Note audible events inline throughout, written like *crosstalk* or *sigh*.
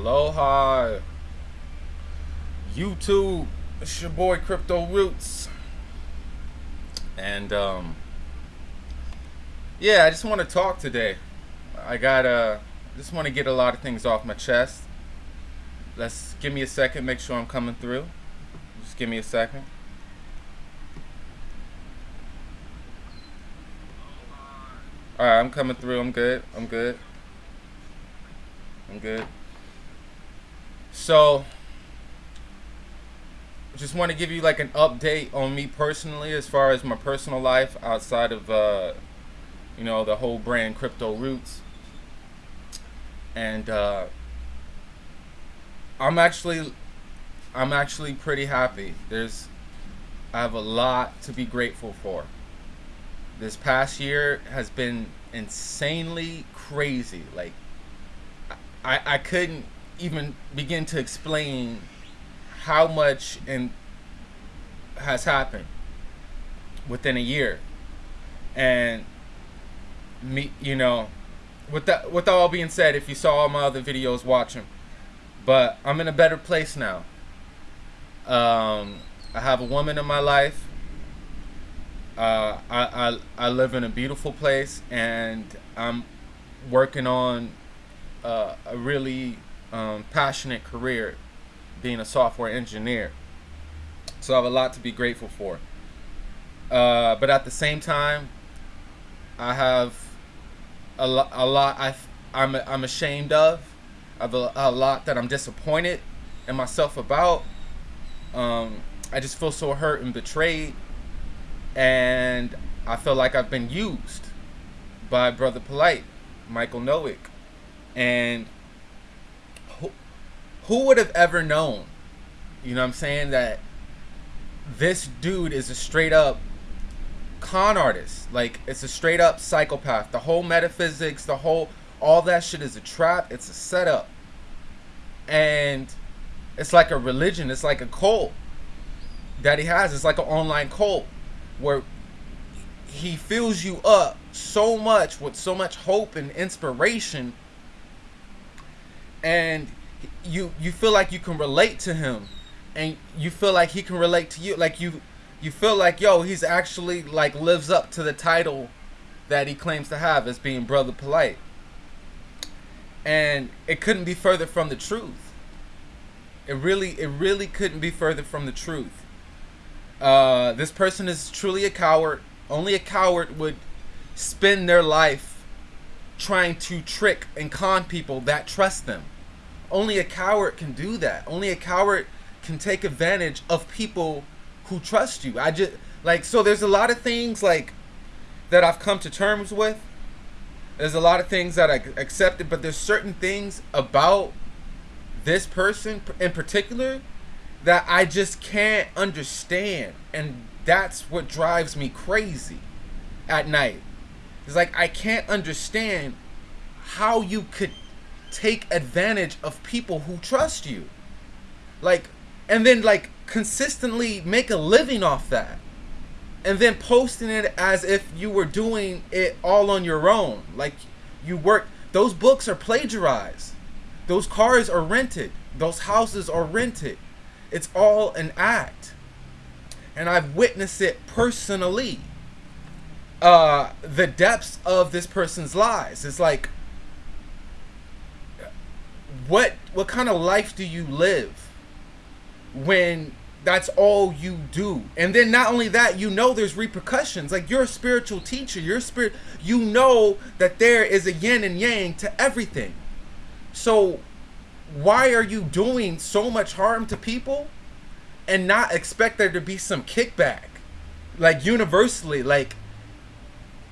Aloha. YouTube. It's your boy Crypto Roots. And um yeah, I just want to talk today. I got uh just want to get a lot of things off my chest. Let's give me a second, make sure I'm coming through. Just give me a second. Alright, I'm coming through. I'm good. I'm good. I'm good. So, just want to give you like an update on me personally as far as my personal life outside of, uh, you know, the whole brand Crypto Roots. And uh, I'm actually, I'm actually pretty happy. There's, I have a lot to be grateful for. This past year has been insanely crazy. Like, I, I couldn't even begin to explain how much and has happened within a year. And me you know with that with all being said if you saw all my other videos watch them but i'm in a better place now. Um i have a woman in my life. Uh i i, I live in a beautiful place and i'm working on uh, a really um, passionate career being a software engineer. So I have a lot to be grateful for. Uh, but at the same time, I have a, lo- a lot I, I'm, I'm ashamed of. I have a, a lot that I'm disappointed in myself about. Um, I just feel so hurt and betrayed. And I feel like I've been used by Brother Polite, Michael Nowick. And who would have ever known, you know what I'm saying, that this dude is a straight up con artist. Like, it's a straight up psychopath. The whole metaphysics, the whole, all that shit is a trap. It's a setup. And it's like a religion. It's like a cult that he has. It's like an online cult where he fills you up so much with so much hope and inspiration and you you feel like you can relate to him. And you feel like he can relate to you. Like you you feel like yo he's actually like lives up to the title that he claims to have as being brother polite. And it couldn't be further from the truth. It really it really couldn't be further from the truth. Uh, this person is truly a coward. Only a coward would spend their life trying to trick and con people that trust them. Only a coward can do that. Only a coward can take advantage of people who trust you. I just like so there's a lot of things like that I've come to terms with. There's a lot of things that I accepted, but there's certain things about this person in particular that I just can't understand and that's what drives me crazy at night. It's like I can't understand how you could take advantage of people who trust you. Like and then like consistently make a living off that. And then posting it as if you were doing it all on your own. Like you work those books are plagiarized. Those cars are rented. Those houses are rented. It's all an act. And I've witnessed it personally uh, the depths of this person's lies. It's like, what what kind of life do you live when that's all you do? And then not only that, you know there's repercussions. Like you're a spiritual teacher, you're spirit. You know that there is a yin and yang to everything. So why are you doing so much harm to people and not expect there to be some kickback? Like universally, like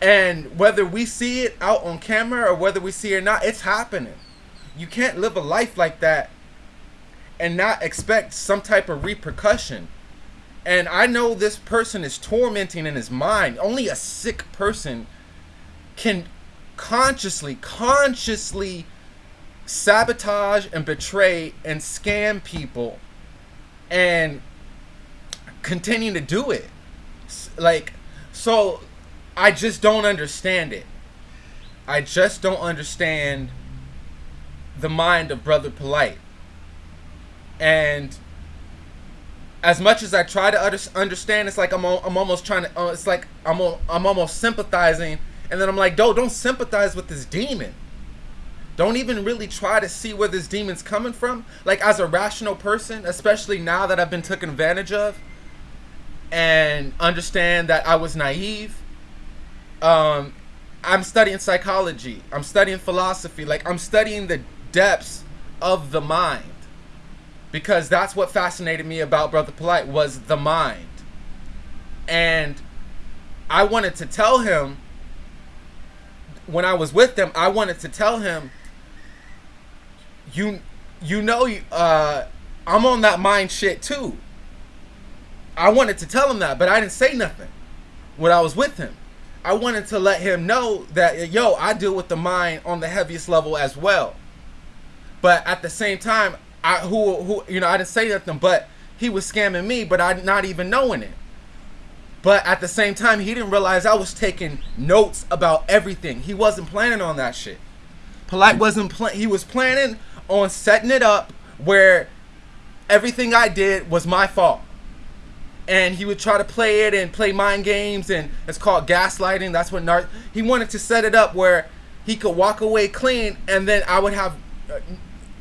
and whether we see it out on camera or whether we see it or not, it's happening. You can't live a life like that and not expect some type of repercussion. And I know this person is tormenting in his mind. Only a sick person can consciously, consciously sabotage and betray and scam people and continue to do it. Like, so I just don't understand it. I just don't understand the mind of Brother Polite. And as much as I try to understand, it's like I'm, I'm almost trying to, uh, it's like I'm, I'm almost sympathizing. And then I'm like, don't, don't sympathize with this demon. Don't even really try to see where this demon's coming from. Like as a rational person, especially now that I've been taken advantage of and understand that I was naive. Um, I'm studying psychology. I'm studying philosophy. Like I'm studying the depths of the mind because that's what fascinated me about Brother Polite was the mind. And I wanted to tell him when I was with him, I wanted to tell him you you know uh I'm on that mind shit too. I wanted to tell him that, but I didn't say nothing when I was with him. I wanted to let him know that yo, I deal with the mind on the heaviest level as well. But at the same time, I who who you know I didn't say nothing, but he was scamming me, but I not even knowing it. But at the same time, he didn't realize I was taking notes about everything. He wasn't planning on that shit. Polite wasn't plan. He was planning on setting it up where everything I did was my fault. And he would try to play it and play mind games, and it's called gaslighting. That's what nar- he wanted to set it up where he could walk away clean, and then I would have uh,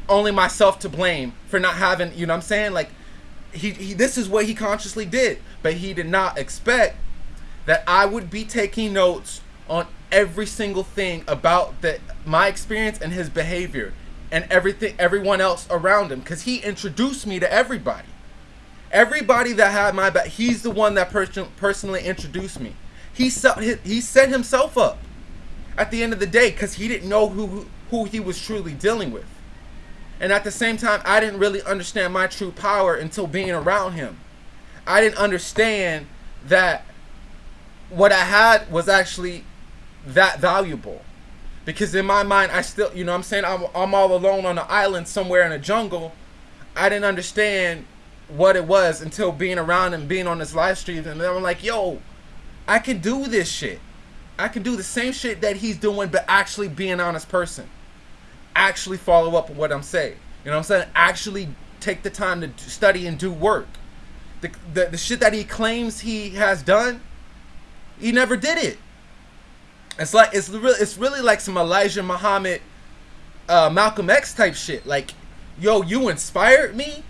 only myself to blame for not having, you know what I'm saying? Like, he, he this is what he consciously did, but he did not expect that I would be taking notes on every single thing about the my experience and his behavior and everything everyone else around him. Because he introduced me to everybody. Everybody that had my back he's the one that person personally introduced me. He set he set himself up at the end of the day because he didn't know who who he was truly dealing with and at the same time i didn't really understand my true power until being around him. I didn't understand that what i had was actually that valuable. Because in my mind i still you know i'm saying? I'm, I'm all alone on an island somewhere in a jungle. I didn't understand what it was until being around and being on this live stream. And then i'm like yo i can do this shit. I can do the same shit that he's doing but actually be an honest person actually follow up what i'm saying you know what i'm saying actually take the time to study and do work the, the, the shit that he claims he has done he never did it it's like it's really it's really like some Elijah Muhammad, uh, Malcolm X type shit. Like, yo, you inspired me,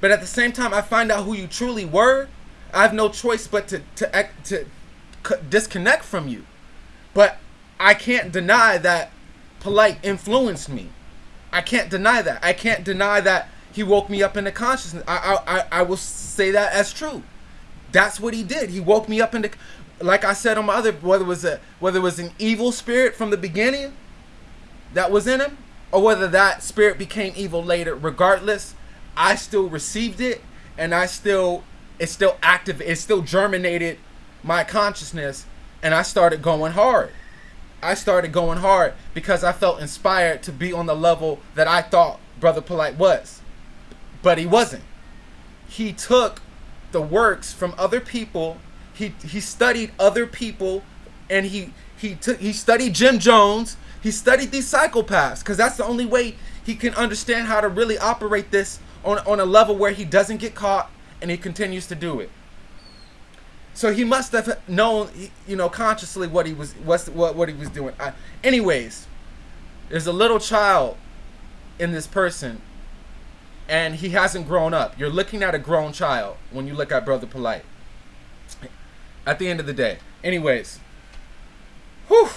but at the same time, I find out who you truly were. I have no choice but to to, to disconnect from you. But I can't deny that polite influenced me. I can't deny that. I can't deny that he woke me up into consciousness. I I I will say that as true. That's what he did. He woke me up into like I said on my other, whether it was a whether it was an evil spirit from the beginning that was in him, or whether that spirit became evil later, regardless, I still received it, and I still it's still active, it still germinated my consciousness, and I started going hard. I started going hard because I felt inspired to be on the level that I thought Brother Polite was, but he wasn't. He took the works from other people he he studied other people, and he he took he studied Jim Jones. He studied these psychopaths because that's the only way he can understand how to really operate this on on a level where he doesn't get caught and he continues to do it. So he must have known, you know, consciously what he was what what, what he was doing. I, anyways, there's a little child in this person, and he hasn't grown up. You're looking at a grown child when you look at Brother Polite at the end of the day. Anyways, whew.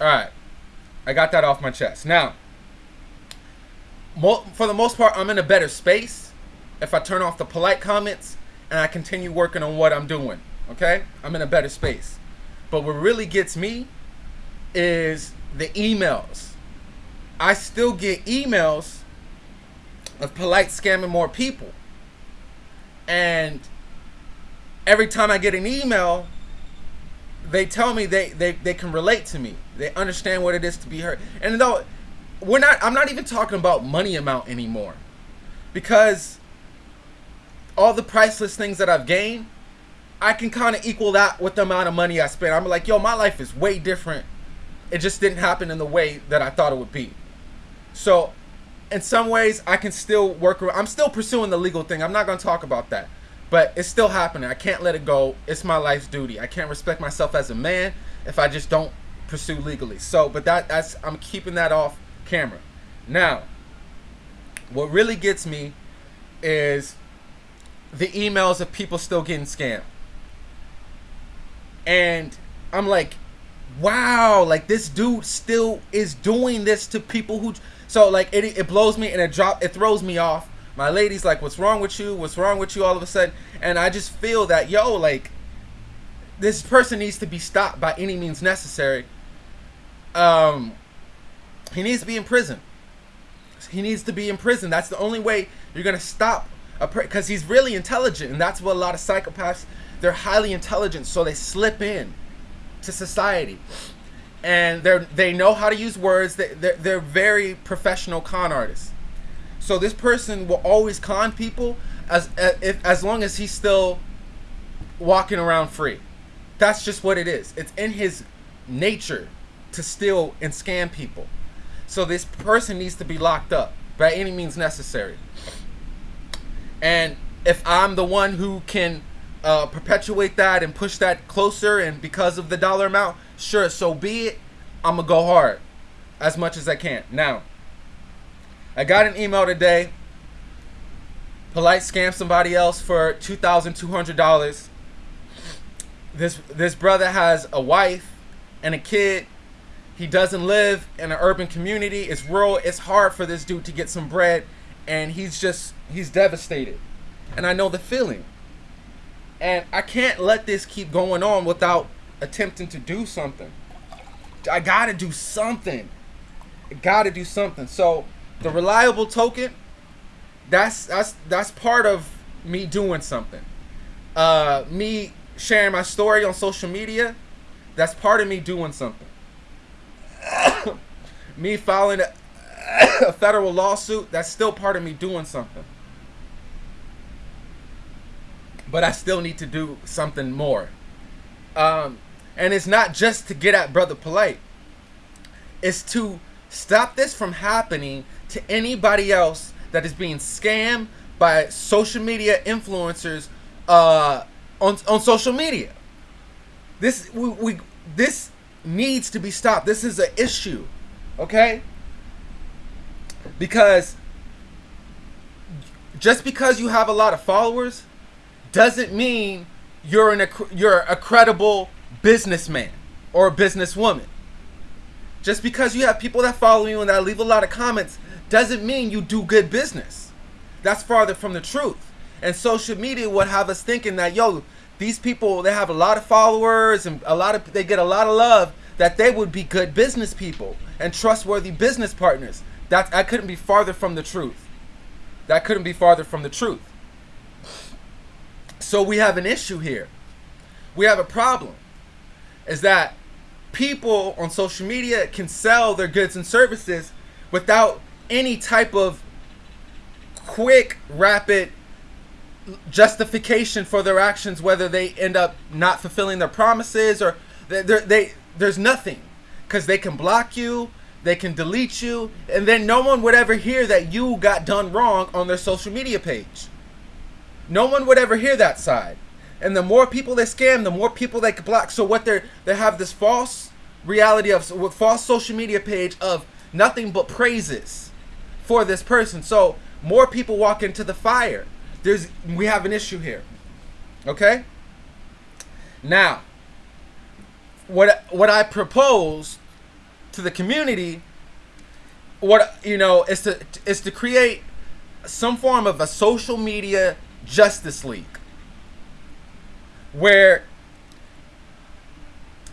All right, I got that off my chest. Now, for the most part, I'm in a better space if I turn off the polite comments and I continue working on what I'm doing. Okay, I'm in a better space. But what really gets me is the emails. I still get emails of polite scamming more people. And every time I get an email, they tell me they, they, they can relate to me. They understand what it is to be hurt. And though we're not I'm not even talking about money amount anymore. Because all the priceless things that I've gained, I can kind of equal that with the amount of money I spend. I'm like, yo, my life is way different. It just didn't happen in the way that I thought it would be. So, in some ways, I can still work. I'm still pursuing the legal thing. I'm not going to talk about that, but it's still happening. I can't let it go. It's my life's duty. I can't respect myself as a man if I just don't pursue legally. So, but that that's I'm keeping that off camera. Now, what really gets me is the emails of people still getting scammed. And I'm like, wow, like this dude still is doing this to people who so like it it blows me and it drop it throws me off. My lady's like, "What's wrong with you? What's wrong with you?" All of a sudden, and I just feel that yo, like this person needs to be stopped by any means necessary. Um, he needs to be in prison. He needs to be in prison. That's the only way you're gonna stop a because he's really intelligent, and that's what a lot of psychopaths. They're highly intelligent, so they slip in to society, and they're they know how to use words. They they're, they're very professional con artists. So this person will always con people as if as long as he's still walking around free. That's just what it is. It's in his nature to steal and scam people. So this person needs to be locked up by any means necessary. And if I'm the one who can uh, perpetuate that and push that closer, and because of the dollar amount, sure, so be it. I'm gonna go hard as much as I can. Now, I got an email today. Polite scam somebody else for two thousand two hundred dollars. This this brother has a wife and a kid he doesn't live in an urban community. It's rural. It's hard for this dude to get some bread, and he's just he's devastated. And I know the feeling. And I can't let this keep going on without attempting to do something. I gotta do something. I gotta do something. So the reliable token, that's that's that's part of me doing something. Uh, me sharing my story on social media, that's part of me doing something. *coughs* me filing a, *coughs* a federal lawsuit, that's still part of me doing something. But I still need to do something more. Um, and it's not just to get at Brother Polite. It's to stop this from happening to anybody else that is being scammed by social media influencers uh, on on social media. This we, we this needs to be stopped. This is an issue, okay? Because just because you have a lot of followers doesn't mean you're an you're a credible businessman or a businesswoman. Just because you have people that follow you and that leave a lot of comments doesn't mean you do good business. That's farther from the truth. And social media would have us thinking that yo, these people they have a lot of followers and a lot of they get a lot of love that they would be good business people and trustworthy business partners. That I couldn't be farther from the truth. That couldn't be farther from the truth. So we have an issue here. We have a problem. Is that people on social media can sell their goods and services without any type of quick, rapid justification for their actions, whether they end up not fulfilling their promises or they, they there's nothing because they can block you, they can delete you, and then no one would ever hear that you got done wrong on their social media page. No one would ever hear that side. And the more people they scam, the more people they can block. So what they're they have this false reality of false social media page of nothing but praises for this person. So more people walk into the fire. There's we have an issue here. Okay? Now, what what I propose to the community, what you know, is to is to create some form of a social media justice league where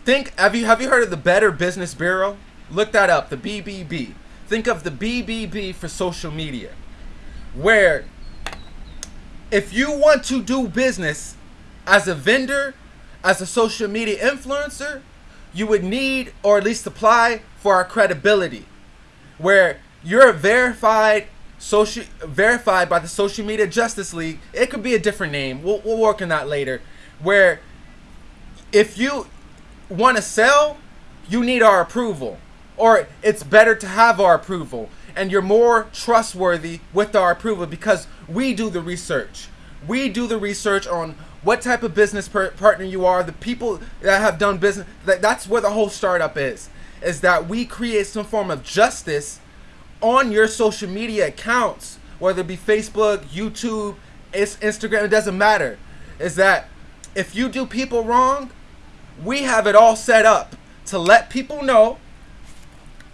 think have you have you heard of the Better Business Bureau? Look that up, the BBB. Think of the BBB for social media, where if you want to do business as a vendor, as a social media influencer, you would need or at least apply for our credibility, where you're a verified social verified by the Social Media Justice League. It could be a different name. We'll, we'll work on that later. Where if you want to sell, you need our approval, or it's better to have our approval. and you're more trustworthy with our approval because we do the research. We do the research on what type of business partner you are, the people that have done business. That, that's where the whole startup is. Is that we create some form of justice on your social media accounts, whether it be Facebook, YouTube, it's Instagram, it doesn't matter. Is that if you do people wrong, we have it all set up to let people know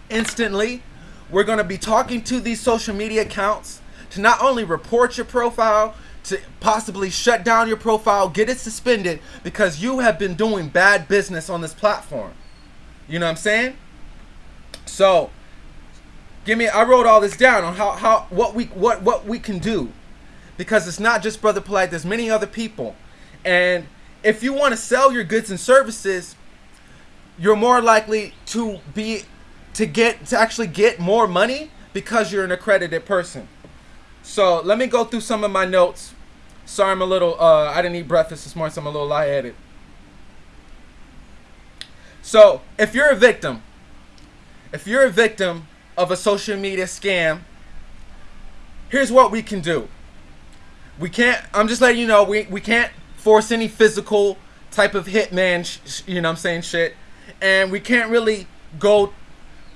instantly. We're going to be talking to these social media accounts to not only report your profile, to possibly shut down your profile, get it suspended because you have been doing bad business on this platform. You know what I'm saying? So, give me I wrote all this down on how how what we what what we can do. Because it's not just brother polite there's many other people. And if you want to sell your goods and services you're more likely to be to get to actually get more money because you're an accredited person. So let me go through some of my notes. Sorry i'm a little uh i didn't eat breakfast this morning so i'm a little lightheaded. So if you're a victim if you're a victim of a social media scam here's what we can do. We can't i'm just letting you know we, we can't force any physical type of hitman you know i'm saying shit. And we can't really go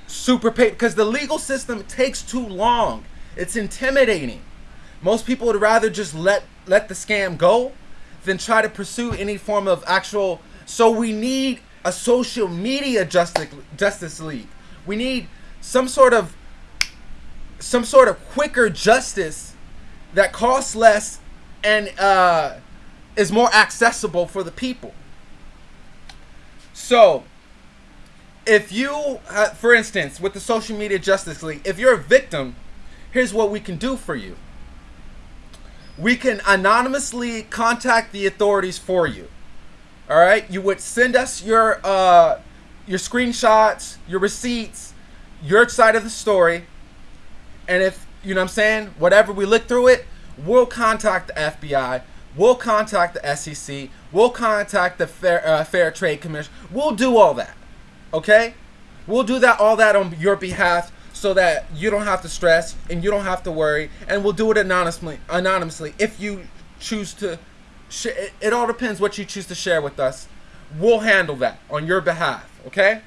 super pay because the legal system takes too long. It's intimidating. Most people would rather just let let the scam go than try to pursue any form of actual so we need a social media justice justice league. We need some sort of some sort of quicker justice that costs less and uh, is more accessible for the people. So, if you, uh, for instance, with the Social Media Justice League, if you're a victim, here's what we can do for you. We can anonymously contact the authorities for you. All right, you would send us your uh, your screenshots, your receipts, your side of the story, and if you know what I'm saying, whatever we look through it, we'll contact the FBI We'll contact the SEC. We'll contact the Fair, uh, Fair Trade Commission. We'll do all that. Okay? We'll do that all that on your behalf so that you don't have to stress and you don't have to worry and we'll do it anonymously anonymously if you choose to it all depends what you choose to share with us. We'll handle that on your behalf, okay?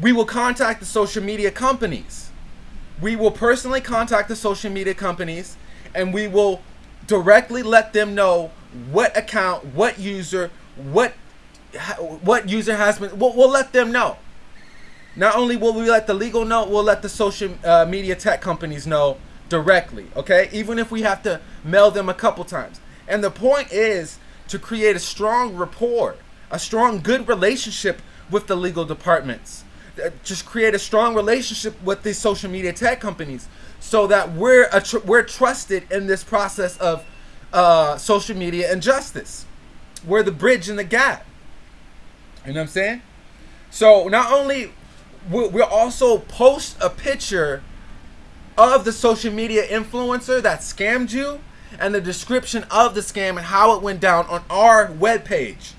We will contact the social media companies. We will personally contact the social media companies and we will directly let them know what account, what user, what what user has been. We'll, we'll let them know. Not only will we let the legal know, we'll let the social uh, media tech companies know directly. Okay, even if we have to mail them a couple times. And the point is to create a strong rapport, a strong, good relationship with the legal departments. Uh, just create a strong relationship with these social media tech companies so that we're tr- we're trusted in this process of uh, social media and justice. We're the bridge in the gap. You know what I'm saying? So not only we we'll also post a picture of the social media influencer that scammed you and the description of the scam and how it went down on our webpage.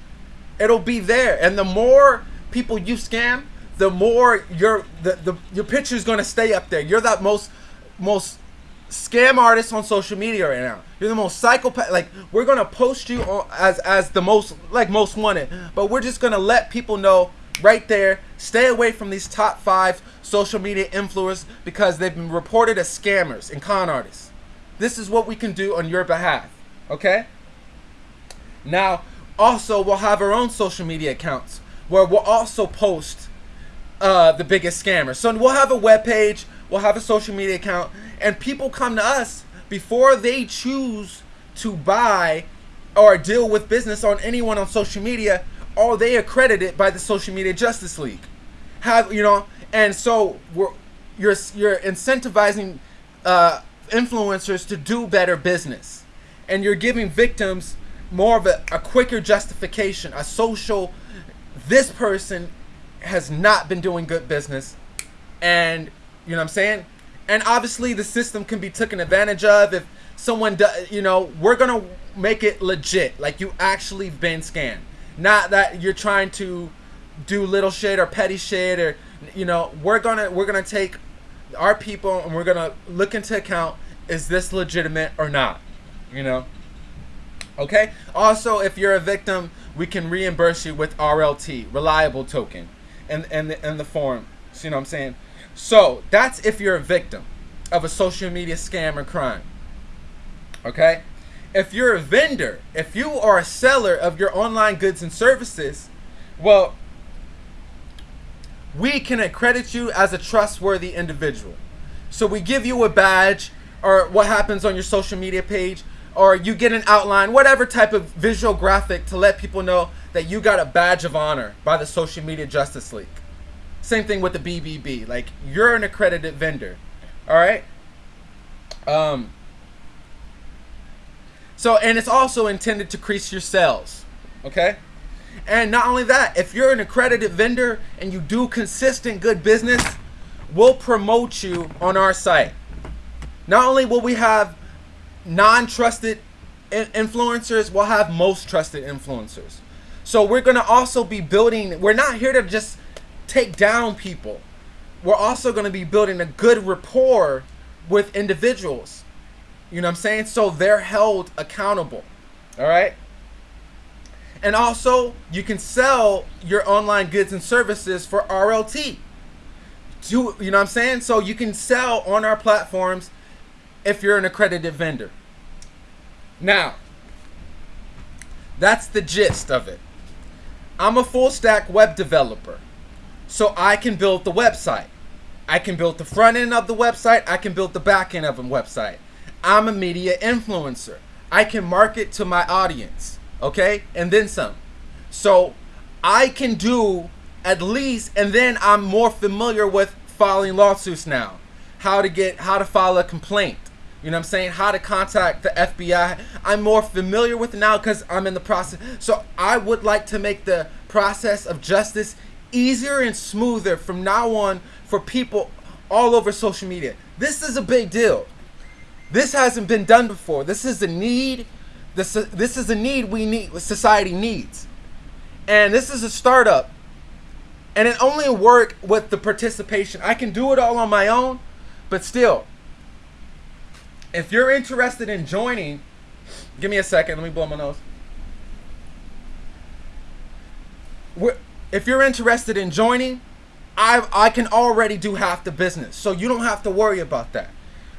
It'll be there. And the more people you scam, the more your the, the your picture is gonna stay up there. You're that most most scam artist on social media right now. You're the most psychopath. Like we're gonna post you on, as as the most like most wanted, but we're just gonna let people know right there. Stay away from these top five social media influencers because they've been reported as scammers and con artists. This is what we can do on your behalf. Okay. Now, also we'll have our own social media accounts where we'll also post uh, the biggest scammers. So we'll have a web page we'll have a social media account, and people come to us before they choose to buy or deal with business on anyone on social media. Are they accredited by the Social Media Justice League? Have you know? And so we're you're you're incentivizing uh, influencers to do better business, and you're giving victims more of a, a quicker justification, a social. This person has not been doing good business, and you know what I'm saying? And obviously, the system can be taken advantage of if someone does. You know, we're gonna make it legit, like you actually been scammed. not that you're trying to do little shit or petty shit or you know we're gonna we're gonna take our people, and we're gonna look into account is this legitimate or not. You know. Okay. Also, if you're a victim, we can reimburse you with RLT, reliable token, and and the, in the form. So, you know what I'm saying? So that's if you're a victim of a social media scam or crime. Okay? If you're a vendor, if you are a seller of your online goods and services, well, we can accredit you as a trustworthy individual. So we give you a badge or what happens on your social media page or you get an outline, whatever type of visual graphic to let people know that you got a badge of honor by the Social Media Justice League. Same thing with the BBB. Like you're an accredited vendor. All right? Um so and it's also intended to increase your sales. Okay? And not only that, if you're an accredited vendor and you do consistent good business, we'll promote you on our site. Not only will we have non-trusted influencers, we'll have most trusted influencers. So we're going to also be building, we're not here to just take down people. We're also going to be building a good rapport with individuals. You know what I'm saying? So they're held accountable. All right? And also, you can sell your online goods and services for RLT. Do, you know what I'm saying? So you can sell on our platforms if you're an accredited vendor. Now, that's the gist of it. I'm a full stack web developer. So I can build the website. I can build the front end of the website. I can build the back end of a website. I'm a media influencer. I can market to my audience. Okay? And then some. So I can do at least, and then I'm more familiar with filing lawsuits now. How to get, how to file a complaint. You know what I'm saying? How to contact the FBI. I'm more familiar with now because I'm in the process. So I would like to make the process of justice easier and smoother from now on for people all over social media. This is a big deal. This hasn't been done before. This is a need. This, this is a need we need, society needs. And this is a startup. And it only work with the participation. I can do it all on my own, but still, if you're interested in joining, give me a second. Let me blow my nose. If you're interested in joining, I I can already do half the business, so you don't have to worry about that.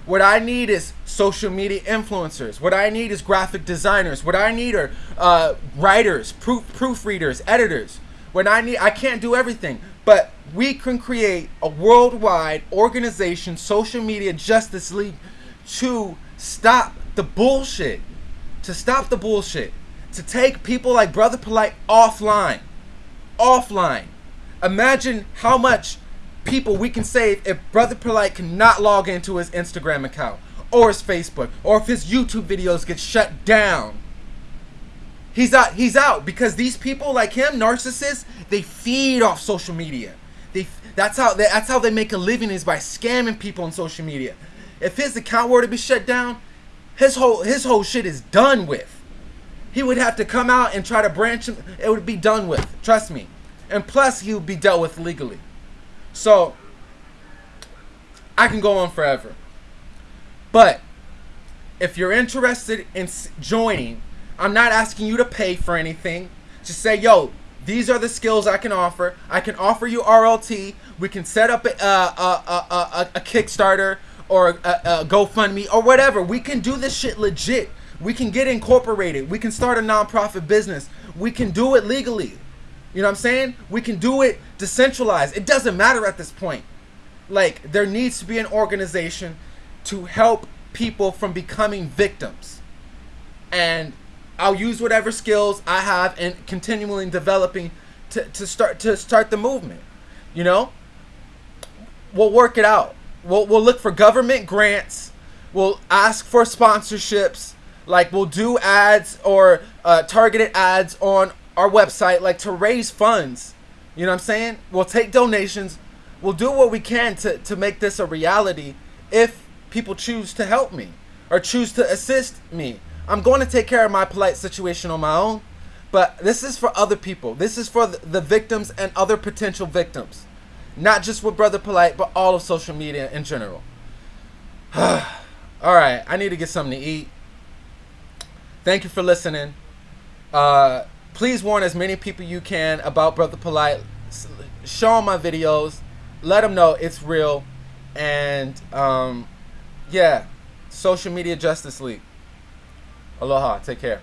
What I need is social media influencers. What I need is graphic designers. What I need are uh, writers, proof proofreaders, editors. What I need, I can't do everything, but we can create a worldwide organization, social media justice league, to stop the bullshit. To stop the bullshit. To take people like Brother Polite offline offline. Imagine how much people we can save if Brother Polite cannot log into his Instagram account or his Facebook or if his YouTube videos get shut down. He's out he's out because these people like him, narcissists, they feed off social media. They that's how they, that's how they make a living is by scamming people on social media. If his account were to be shut down, his whole his whole shit is done with he would have to come out and try to branch him. It would be done with. Trust me. And plus, he would be dealt with legally. So, I can go on forever. But, if you're interested in joining, I'm not asking you to pay for anything. Just say, yo, these are the skills I can offer. I can offer you RLT. We can set up a, a, a, a, a Kickstarter or a, a GoFundMe or whatever. We can do this shit legit. We can get incorporated. We can start a nonprofit business. We can do it legally. You know what I'm saying? We can do it decentralized. It doesn't matter at this point. Like, there needs to be an organization to help people from becoming victims. And I'll use whatever skills I have and continually developing to, to start to start the movement. You know? We'll work it out. We'll, we'll look for government grants. We'll ask for sponsorships like we'll do ads or uh, targeted ads on our website, like to raise funds. You know what I'm saying? We'll take donations. We'll do what we can to, to make this a reality if people choose to help me or choose to assist me. I'm going to take care of my polite situation on my own, but this is for other people. This is for the victims and other potential victims. Not just with Brother Polite, but all of social media in general. *sighs* all right, I need to get something to eat. Thank you for listening. Uh, please warn as many people you can about Brother Polite. Show them my videos. Let them know it's real. And um, yeah, Social Media Justice League. Aloha. Take care.